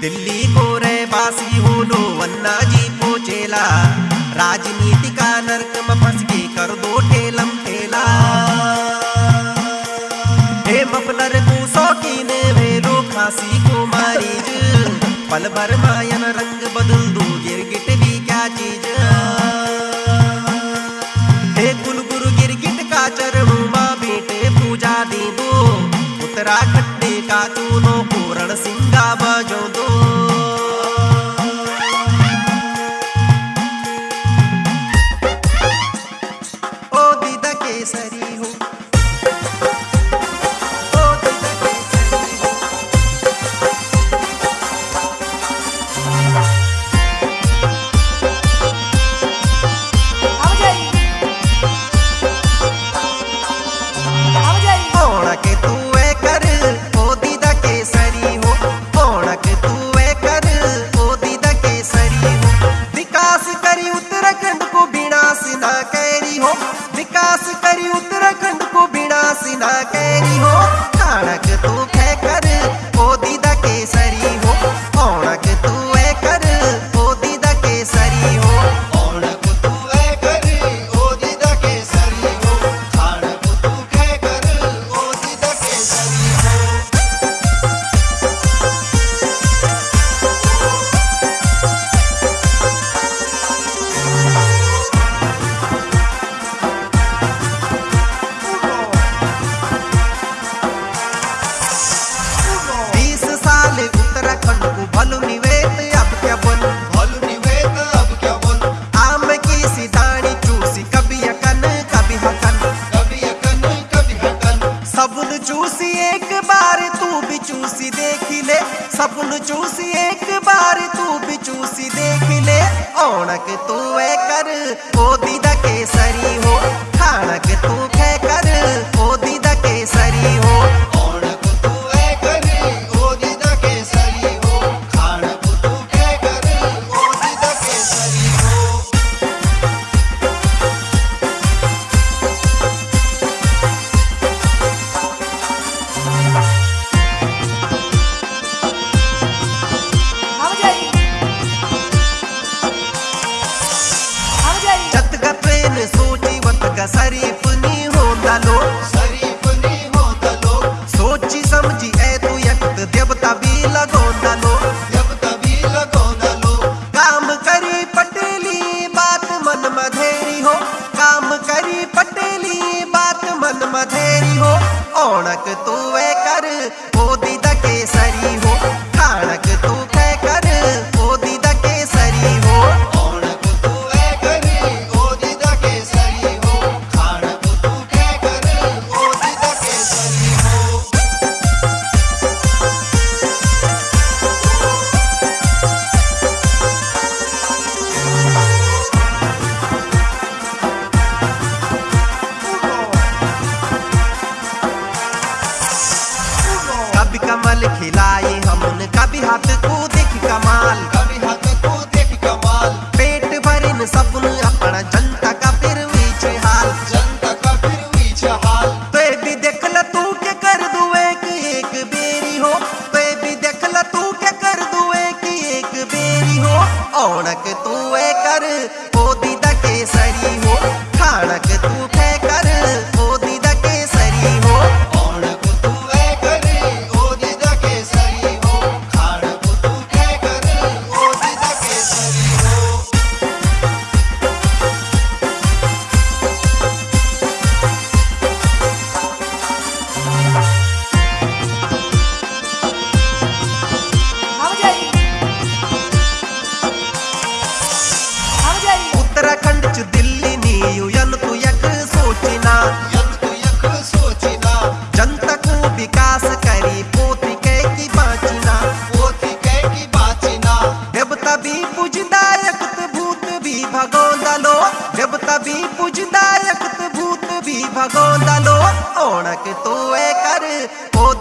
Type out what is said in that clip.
दिल्ली को रहवासी हो लो वल्ला जी पोचेला राजनीति का नरक में फंस के कर दो ठेलम ठेला। हे मफलर ने वे मेरो खासी को मारी पल भर मायन रंग बदल दो, गिरगिट भी क्या चीज़। हे कुल गुरु गिरगिट का चरण बेटे पूजा दे दो। उत्तराखंड કાચું નો પૂરણ સિંગા બજો દો तक तू कर ओ दीदा Tá? खिलाए हम उनका भी हाथ को देख कमाल। कभी हाथ को देख कमाल। पेट भरिन सपन अपना जनता सोचना। जनता को विकास करी पोती के की बाचना। पोती के की बाचना देवता भी पूजदायक भूत भी भगोंदा लो देवता भी पूजदायक भूत भी भगोंदा लो ओणक तो कर पोती